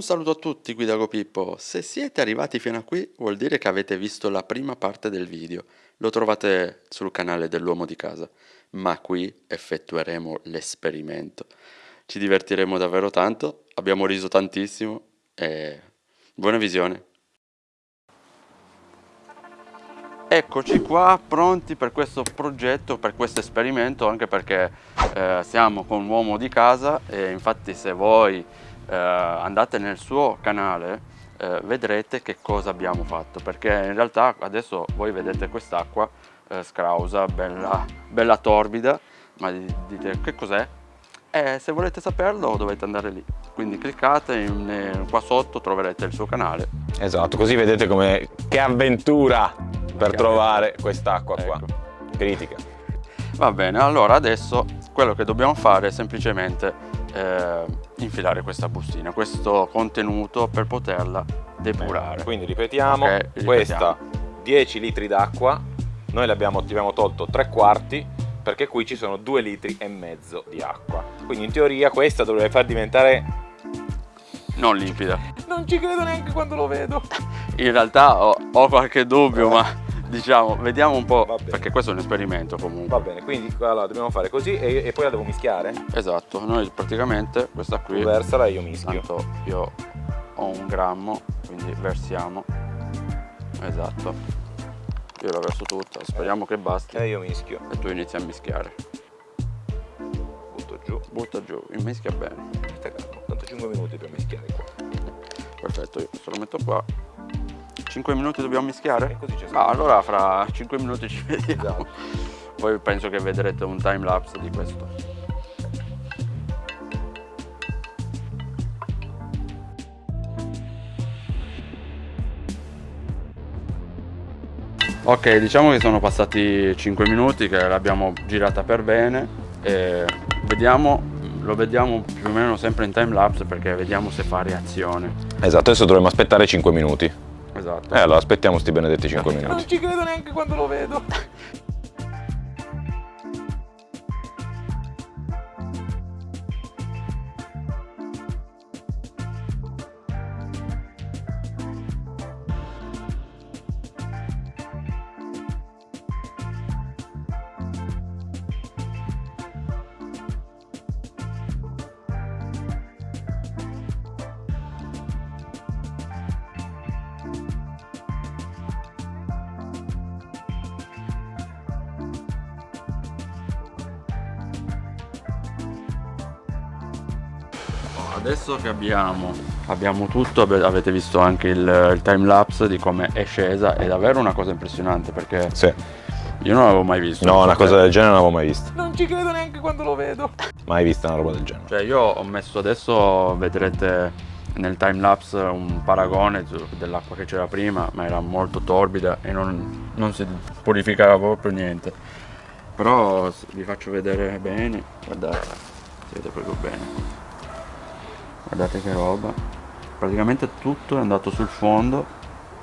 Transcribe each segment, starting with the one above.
Un saluto a tutti, Guida Pippo. Se siete arrivati fino a qui vuol dire che avete visto la prima parte del video. Lo trovate sul canale dell'uomo di casa. Ma qui effettueremo l'esperimento. Ci divertiremo davvero tanto, abbiamo riso tantissimo e buona visione. Eccoci qua pronti per questo progetto, per questo esperimento, anche perché eh, siamo con l'uomo di casa e infatti se voi eh, andate nel suo canale eh, vedrete che cosa abbiamo fatto perché in realtà adesso voi vedete quest'acqua eh, scrausa, bella, bella torbida ma dite che cos'è? E se volete saperlo dovete andare lì. Quindi cliccate in, qua sotto troverete il suo canale. Esatto così vedete come che avventura per che trovare quest'acqua ecco. qua critica. Va bene allora adesso quello che dobbiamo fare è semplicemente eh, infilare questa bustina, questo contenuto per poterla depurare. Quindi ripetiamo, okay, ripetiamo. questa 10 litri d'acqua, noi abbiamo, abbiamo tolto 3 quarti perché qui ci sono 2 litri e mezzo di acqua. Quindi in teoria questa dovrebbe far diventare... Non limpida. Non ci credo neanche quando lo vedo. In realtà ho, ho qualche dubbio, ma diciamo, vediamo un po', perché questo è un esperimento comunque. Va bene, quindi allora, dobbiamo fare così e, e, poi la devo mischiare? Esatto, noi praticamente questa qui... Tu versala e io mischio. Tanto io ho un grammo, quindi versiamo. Esatto. Io la verso tutta, speriamo eh. che basti. E io mischio. E tu inizi a mischiare. Butto giù. Butta giù, mischia bene. Tanto 5 minuti per mischiare qua. Perfetto, io questo lo metto qua 5 minuti dobbiamo mischiare? così ah, allora fra 5 minuti ci vediamo. Esatto. Poi penso che vedrete un time lapse di questo. Ok, diciamo che sono passati 5 minuti che l'abbiamo girata per bene e vediamo, lo vediamo più o meno sempre in time lapse perché vediamo se fa reazione. Esatto, adesso dovremmo aspettare 5 minuti. Esatto. Eh allora aspettiamo sti benedetti 5 minuti. Non ci credo neanche quando lo vedo. adesso che abbiamo, abbiamo tutto, avete visto anche il, il time lapse di come è scesa, è davvero una cosa impressionante perché sì. io non l'avevo mai visto. No, una cosa del genere non l'avevo mai vista. Non ci credo neanche quando lo vedo. Mai vista una roba del genere. Cioè io ho messo adesso, vedrete nel time lapse un paragone dell'acqua che c'era prima, ma era molto torbida e non, non si purificava proprio niente. Però vi faccio vedere bene, guardate, si vede proprio bene guardate che roba. Praticamente tutto è andato sul fondo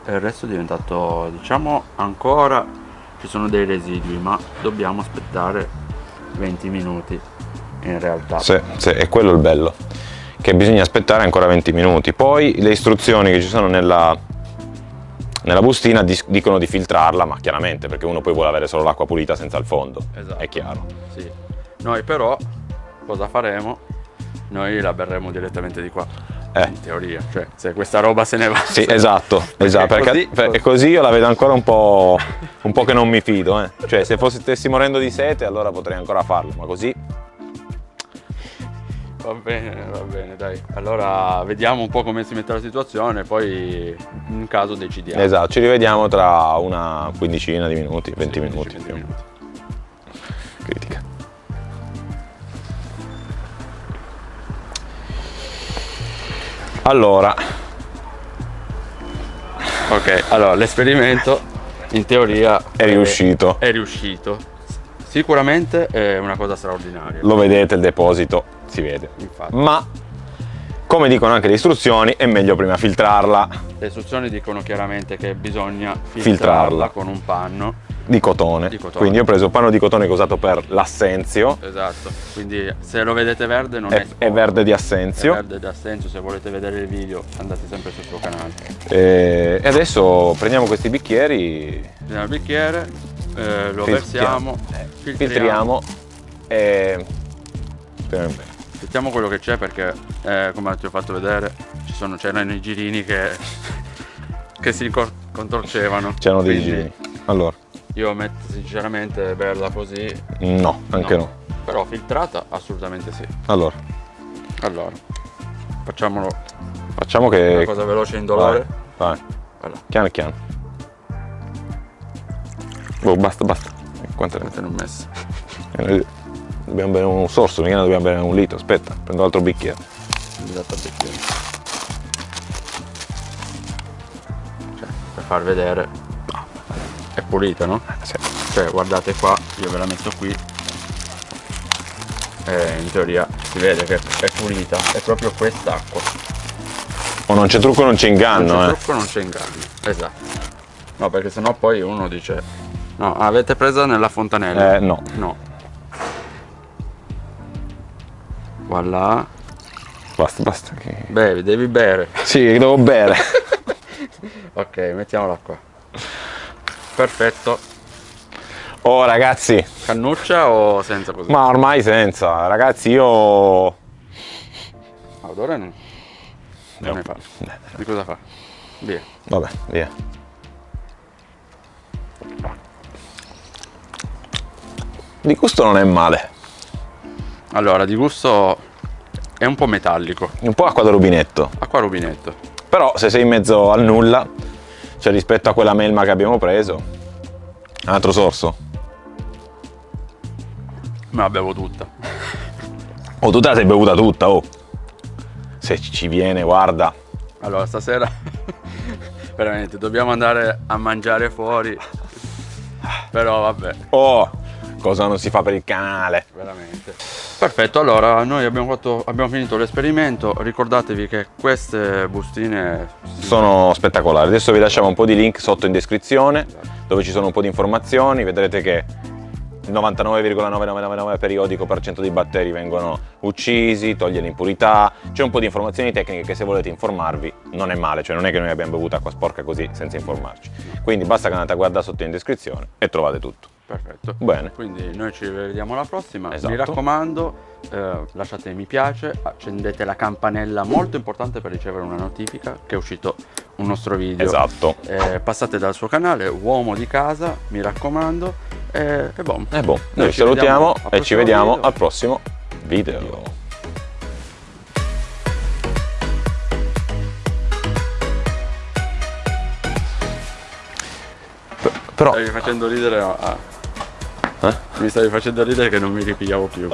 e il resto è diventato diciamo ancora ci sono dei residui ma dobbiamo aspettare 20 minuti in realtà. Sì, sì è quello il bello che bisogna aspettare ancora 20 minuti. Poi le istruzioni che ci sono nella, nella bustina dicono di filtrarla ma chiaramente perché uno poi vuole avere solo l'acqua pulita senza il fondo esatto. è chiaro. Sì. noi però cosa faremo noi la berremo direttamente di qua. Eh. In teoria, cioè se questa roba se ne va. Sì, esatto, esatto perché, così, perché così io la vedo ancora un po', un po che non mi fido. Eh. Cioè se fossi stessi morendo di sete allora potrei ancora farlo, ma così... Va bene, va bene, dai. Allora vediamo un po' come si mette la situazione, poi in caso decidiamo. Esatto, ci rivediamo tra una quindicina di minuti, 20 sì, minuti. 20 minuti. Allora. Ok, allora l'esperimento in teoria è, è riuscito. È riuscito. Sicuramente è una cosa straordinaria. Lo vedete il deposito, si vede. Infatti. Ma come dicono anche le istruzioni, è meglio prima filtrarla Le istruzioni dicono chiaramente che bisogna filtrarla, Filtrarla. con un panno. di cotone. Di cotone. Quindi io ho preso il panno di cotone che ho usato per l'assenzio, Esatto. Quindi se lo vedete verde non è, è, è verde di è assenzio. verde da senso, se volete vedere il video andate sempre sul suo canale. E adesso prendiamo questi bicchieri, Prendiamo il bicchiere, eh, lo Filtriamo. versiamo, eh, filtriamo, filtriamo e... speriamo bene. Filtriamo quello che c'è perché eh, come ti ho fatto vedere ci sono, c'erano i girini che, che si contorcevano. C'erano dei Quindi giri. Allora, Io metto sinceramente berla così, no, anche no. però filtrata assolutamente sì. Allora, Allora, facciamolo facciamo una che... cosa veloce e indolore. Vai, vai, Allora, piano piano. Oh, basta, basta. Quante ne ho messe? Eh, Dobbiamo bere un sorso, mica ne dobbiamo bere un litro. Aspetta, prendo l'altro bicchiere. Esatto, al bicchiere. Cioè, per far vedere. È pulita, no? Sì. Cioè, guardate qua, io ve la metto qui. E in teoria si vede che è pulita, è proprio quest'acqua. O non c'è trucco, non c'è inganno, non c'è eh. trucco, non c'è inganno. Esatto. No, perché sennò poi uno dice. No, avete presa nella fontanella? Eh, no. No. Voilà. Basta, basta. che- Bevi, devi bere. Sì, devo bere. Ok, mettiamola qua. Perfetto. Oh, ragazzi, Cannuccia o senza così? ma ormai senza. Ragazzi, io... Ah, Odore non, non ne fa. Di cosa fa? Via. Vabbè, via. Di gusto non è male. Allora, di gusto è un po' metallico. Un po' acqua da rubinetto. Acqua rubinetto. Però se sei in mezzo al nulla, cioè rispetto a quella melma che abbiamo preso, un altro sorso. Me la bevo tutta. Oh, tu te la sei bevuta tutta, oh. Se ci ci viene, guarda. Allora, stasera veramente dobbiamo andare a mangiare fuori. Però vabbè, Oh, cosa non si fa per il canale. veramente. Perfetto, allora noi abbiamo, fatto, abbiamo finito l'esperimento. Ricordatevi che queste bustine Sono spettacolari. Adesso vi lasciamo un po' di link sotto in descrizione dove ci sono un po' di informazioni. Vedrete che il 99,9999 periodico per cento di batteri vengono uccisi, toglie l'impurità. C'è un po' di informazioni tecniche che se volete informarvi non è male, cioè non è che noi abbiamo bevuto acqua sporca così senza informarci. Quindi basta che andate a guardare sotto in descrizione e trovate tutto. Perfetto. Bene. Quindi noi ci vediamo alla prossima. Esatto. Mi raccomando, eh, lasciate mi piace, accendete la campanella molto importante per ricevere una notifica che è uscito un nostro video. Esatto. Eh, passate dal suo canale, uomo di casa, mi raccomando. E, e boh. E boh, noi ci ci salutiamo e ci vediamo video. al prossimo video. Però Stavi facendo ridere a... Eh? Mi stavi facendo ridere che non mi ripigliavo più.